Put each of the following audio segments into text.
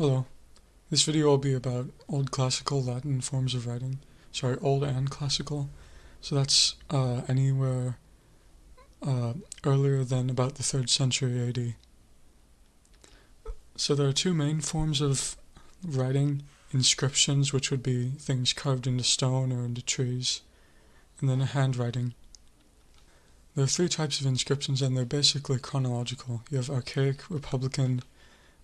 Hello. This video will be about Old Classical Latin forms of writing. Sorry, Old and Classical. So that's uh, anywhere uh, earlier than about the 3rd century AD. So there are two main forms of writing. Inscriptions, which would be things carved into stone or into trees, and then handwriting. There are three types of inscriptions and they're basically chronological. You have archaic, republican,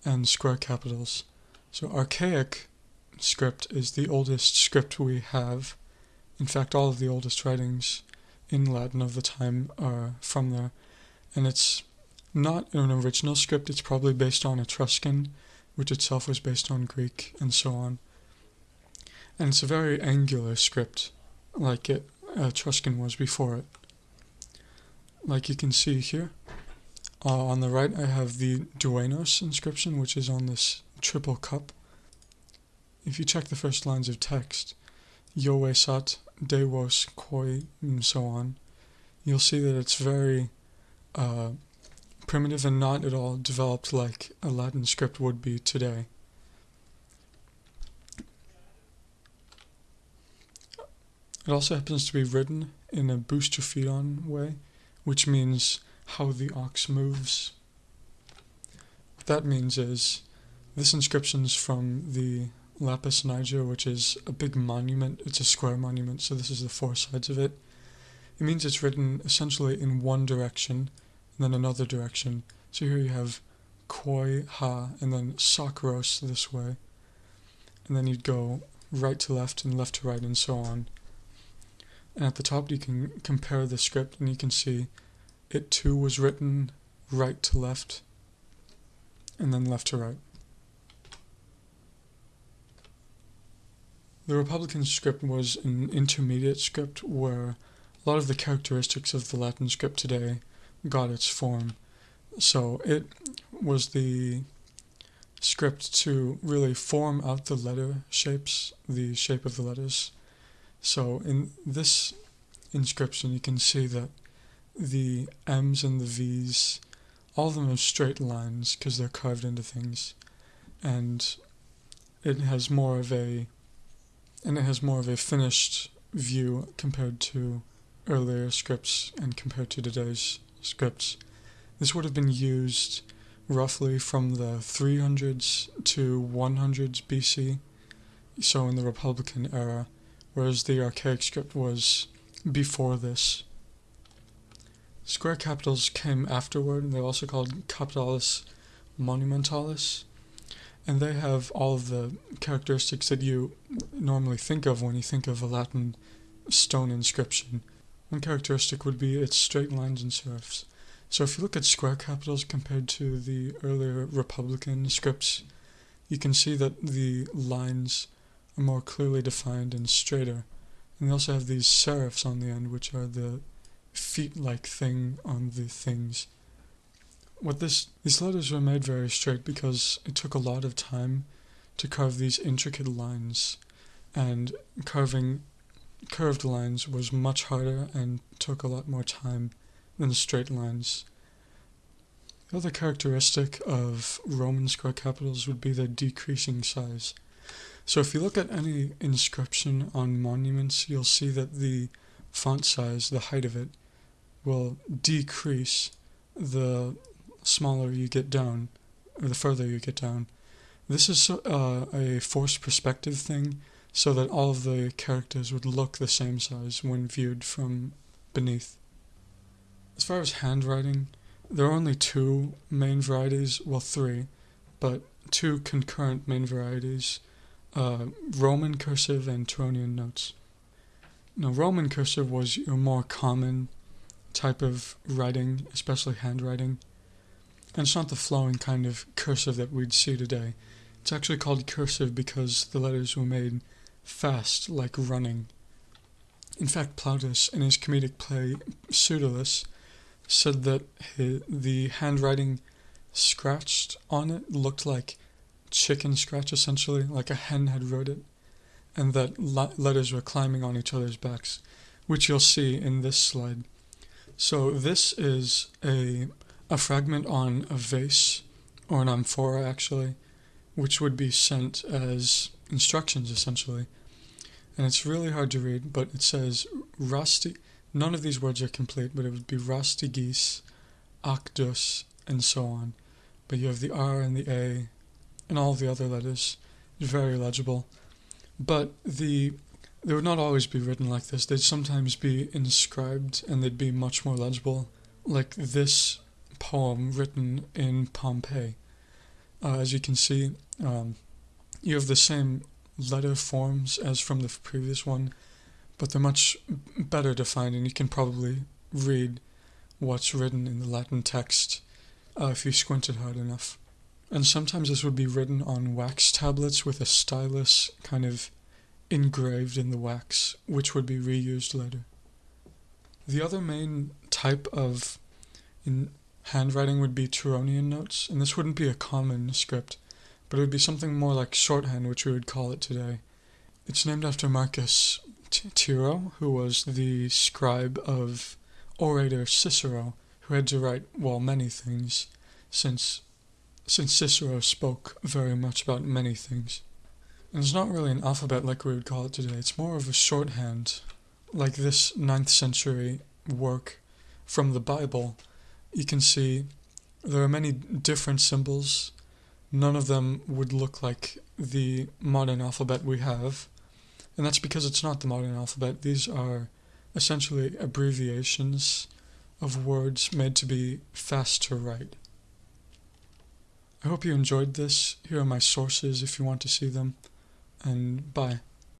and square capitals. So archaic script is the oldest script we have. In fact, all of the oldest writings in Latin of the time are from there. And it's not an original script, it's probably based on Etruscan, which itself was based on Greek, and so on. And it's a very angular script, like it Etruscan was before it. Like you can see here, uh, on the right I have the Duenos inscription, which is on this triple cup. If you check the first lines of text, Yovesat, Devos, Koi, and so on, you'll see that it's very uh, primitive and not at all developed like a Latin script would be today. It also happens to be written in a boustrophedon way, which means how the ox moves. What that means is this inscription is from the Lapis Niger, which is a big monument. It's a square monument, so this is the four sides of it. It means it's written essentially in one direction and then another direction. So here you have koi ha and then sakros this way. And then you'd go right to left and left to right and so on. And at the top you can compare the script and you can see it too was written right to left and then left to right. The Republican script was an intermediate script where a lot of the characteristics of the Latin script today got its form. So it was the script to really form out the letter shapes, the shape of the letters. So in this inscription you can see that the M's and the V's, all of them are straight lines because they're carved into things. And it has more of a and it has more of a finished view compared to earlier scripts and compared to today's scripts. This would have been used roughly from the 300s to 100s BC, so in the Republican era, whereas the archaic script was before this. Square capitals came afterward, and they're also called capitalis monumentalis, and they have all of the characteristics that you normally think of when you think of a Latin stone inscription. One characteristic would be its straight lines and serifs. So if you look at square capitals compared to the earlier Republican scripts, you can see that the lines are more clearly defined and straighter. And they also have these serifs on the end, which are the feet-like thing on the things. What this these letters were made very straight because it took a lot of time to carve these intricate lines, and carving curved lines was much harder and took a lot more time than straight lines. The other characteristic of Roman square capitals would be their decreasing size. So if you look at any inscription on monuments, you'll see that the font size, the height of it, will decrease the smaller you get down, or the further you get down. This is uh, a forced perspective thing, so that all of the characters would look the same size when viewed from beneath. As far as handwriting, there are only two main varieties, well three, but two concurrent main varieties, uh, Roman cursive and Tironian notes. Now Roman cursive was your more common type of writing, especially handwriting. And it's not the flowing kind of cursive that we'd see today. It's actually called cursive because the letters were made fast, like running. In fact, Plautus, in his comedic play Pseudolus, said that the handwriting scratched on it looked like chicken scratch, essentially, like a hen had wrote it, and that letters were climbing on each other's backs, which you'll see in this slide. So this is a, a fragment on a vase, or an amphora actually, which would be sent as instructions essentially. And it's really hard to read, but it says rusty. None of these words are complete, but it would be rusty geese, actus, and so on. But you have the R and the A, and all the other letters. Very legible. But the they would not always be written like this. They'd sometimes be inscribed, and they'd be much more legible, like this poem written in Pompeii. Uh, as you can see, um, you have the same letter forms as from the previous one, but they're much better defined, and you can probably read what's written in the Latin text uh, if you squinted hard enough. And sometimes this would be written on wax tablets with a stylus kind of engraved in the wax, which would be reused later. The other main type of in handwriting would be Tironian notes, and this wouldn't be a common script, but it would be something more like shorthand, which we would call it today. It's named after Marcus Tiro, who was the scribe of orator Cicero, who had to write, well, many things, since since Cicero spoke very much about many things. And it's not really an alphabet like we would call it today, it's more of a shorthand, like this ninth century work from the Bible you can see there are many different symbols. None of them would look like the modern alphabet we have. And that's because it's not the modern alphabet. These are essentially abbreviations of words made to be fast to write. I hope you enjoyed this. Here are my sources if you want to see them. And bye.